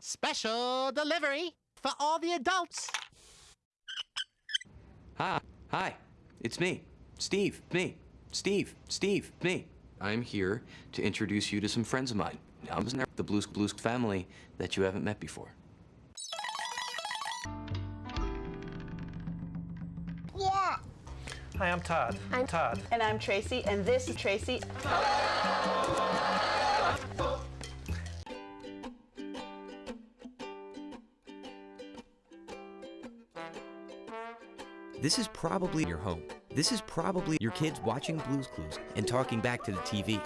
Special delivery for all the adults. Hi. Hi. It's me. Steve. Me. Steve. Steve. Me. I'm here to introduce you to some friends of mine. I'm the Blues Blues family that you haven't met before. Yeah. Hi, I'm Todd. I'm Todd. And I'm Tracy, and this is Tracy. This is probably your home. This is probably your kids watching Blues Clues and talking back to the TV.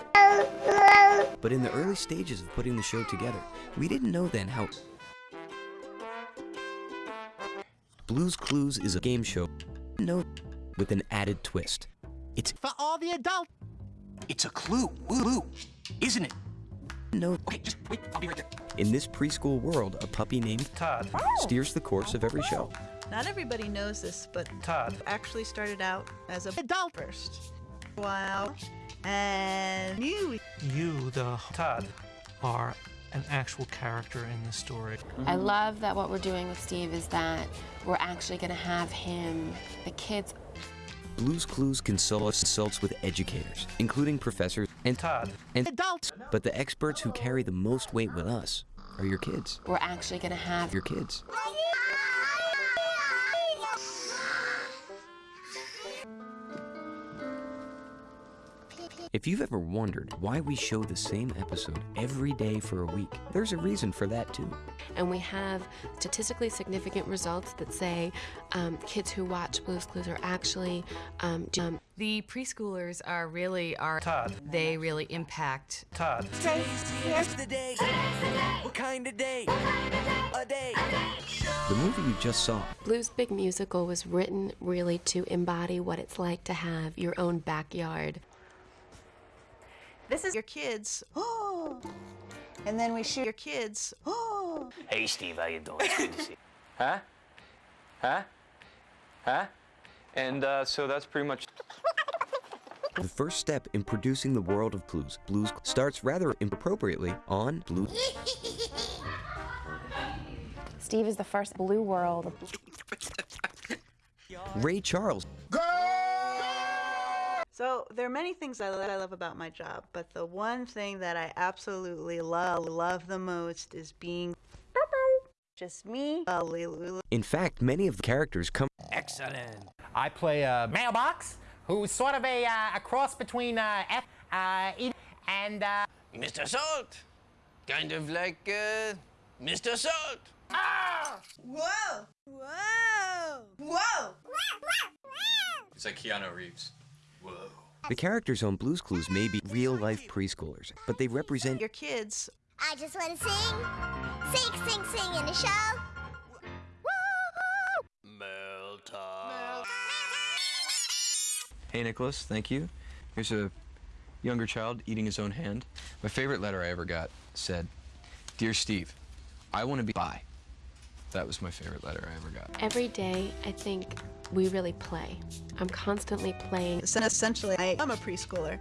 But in the early stages of putting the show together, we didn't know then how. Blues Clues is a game show, no, with an added twist. It's For all the adults. it's a clue, woo isn't it? No. Okay, just wait. I'll be right there. In this preschool world, a puppy named Todd. steers the course of every show. Not everybody knows this, but Todd. actually started out as a Adult. first. Wow. And you. You, the Todd, are an actual character in the story. I love that what we're doing with Steve is that we're actually going to have him, the kids. Blues Clues consults, consults with educators, including professors and Todd. and Adults. but the experts who carry the most weight with us are your kids. We're actually going to have Your kids. If you've ever wondered why we show the same episode every day for a week, there's a reason for that too. and we have statistically significant results that say um, kids who watch Blue's Clues are actually um, um, The preschoolers are really are Todd. they really impact Todd. the day? What kind of day? A day. The movie you just saw Blue's Big Musical was written really to embody what it's like to have your own backyard. This is your kids. Oh. And then we shoot your kids. Oh. Hey, Steve, how you doing? It's good to see you. Huh? Huh? Huh? And uh, so that's pretty much. The first step in producing the world of blues, blues starts rather inappropriately on Blue. Steve is the first Blue World. Ray Charles, So there are many things I, that I love about my job, but the one thing that I absolutely love, love the most is being just me. in fact, many of the characters come. Excellent. I play a mailbox who's sort of a, uh, a cross between uh, F uh, E and uh, Mr. Salt. Kind of like uh, Mr. Salt. Ah! Whoa! Whoa! Whoa! It's like Keanu Reeves. Whoa. The characters on Blues Clues may be real life preschoolers, but they represent Your kids. I just want to sing. Sing, sing, sing in the show. Woo-hoo! Hey, Nicholas, thank you. Here's a younger child eating his own hand. My favorite letter I ever got said, Dear Steve, I want to be by. That was my favorite letter I ever got. Every day, I think we really play. I'm constantly playing. So essentially, I am a preschooler.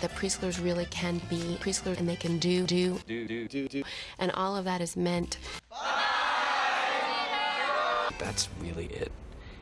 That preschoolers really can be preschoolers and they can do, do, Do, do, do, do. and all of that is meant that's really it.